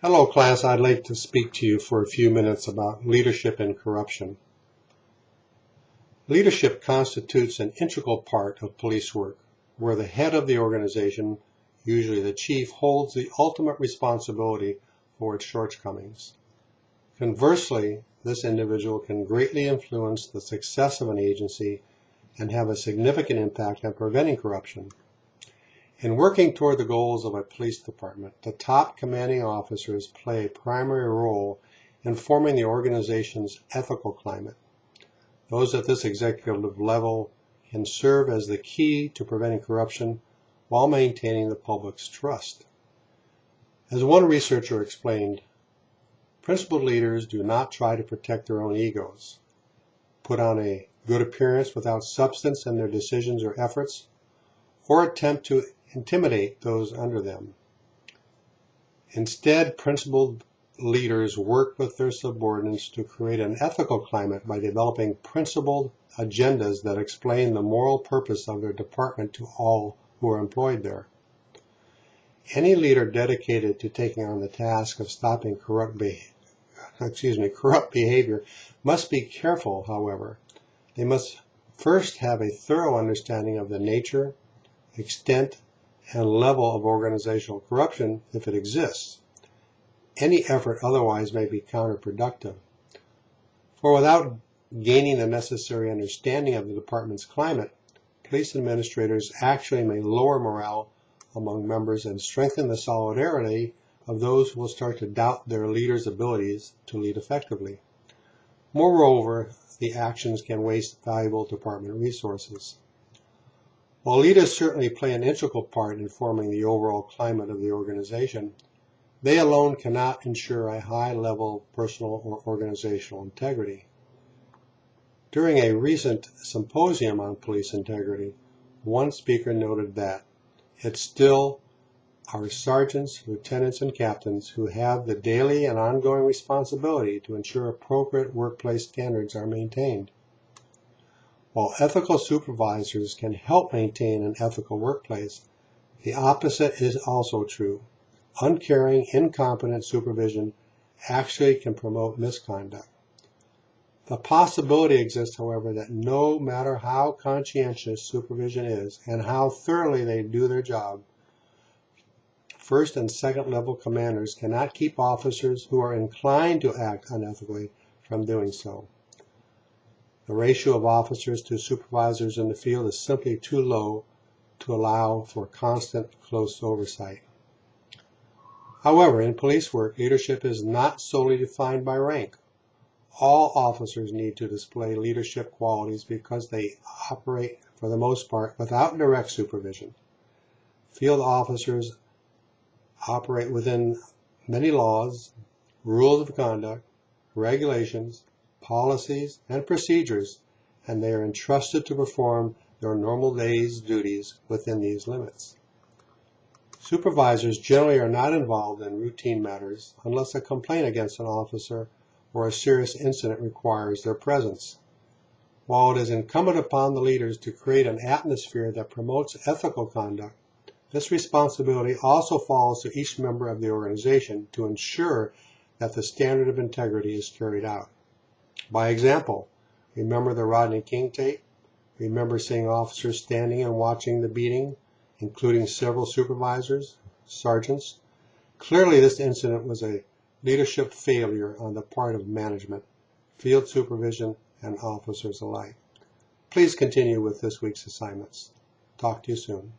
Hello class, I'd like to speak to you for a few minutes about leadership and corruption. Leadership constitutes an integral part of police work, where the head of the organization, usually the chief, holds the ultimate responsibility for its shortcomings. Conversely, this individual can greatly influence the success of an agency and have a significant impact on preventing corruption. In working toward the goals of a police department, the top commanding officers play a primary role in forming the organization's ethical climate. Those at this executive level can serve as the key to preventing corruption while maintaining the public's trust. As one researcher explained, principled leaders do not try to protect their own egos, put on a good appearance without substance in their decisions or efforts, or attempt to intimidate those under them. Instead, principled leaders work with their subordinates to create an ethical climate by developing principled agendas that explain the moral purpose of their department to all who are employed there. Any leader dedicated to taking on the task of stopping corrupt behavior, excuse me, corrupt behavior must be careful, however. They must first have a thorough understanding of the nature, extent, and level of organizational corruption if it exists. Any effort otherwise may be counterproductive. For without gaining the necessary understanding of the department's climate, police administrators actually may lower morale among members and strengthen the solidarity of those who will start to doubt their leaders' abilities to lead effectively. Moreover, the actions can waste valuable department resources. While leaders certainly play an integral part in forming the overall climate of the organization, they alone cannot ensure a high level of personal or organizational integrity. During a recent symposium on police integrity, one speaker noted that it's still our sergeants, lieutenants, and captains who have the daily and ongoing responsibility to ensure appropriate workplace standards are maintained. While ethical supervisors can help maintain an ethical workplace, the opposite is also true. Uncaring, incompetent supervision actually can promote misconduct. The possibility exists, however, that no matter how conscientious supervision is and how thoroughly they do their job, first and second level commanders cannot keep officers who are inclined to act unethically from doing so. The ratio of officers to supervisors in the field is simply too low to allow for constant close oversight. However, in police work, leadership is not solely defined by rank. All officers need to display leadership qualities because they operate, for the most part, without direct supervision. Field officers operate within many laws, rules of conduct, regulations, policies, and procedures, and they are entrusted to perform their normal day's duties within these limits. Supervisors generally are not involved in routine matters unless a complaint against an officer or a serious incident requires their presence. While it is incumbent upon the leaders to create an atmosphere that promotes ethical conduct, this responsibility also falls to each member of the organization to ensure that the standard of integrity is carried out. By example, remember the Rodney King tape? Remember seeing officers standing and watching the beating, including several supervisors, sergeants? Clearly, this incident was a leadership failure on the part of management, field supervision, and officers alike. Please continue with this week's assignments. Talk to you soon.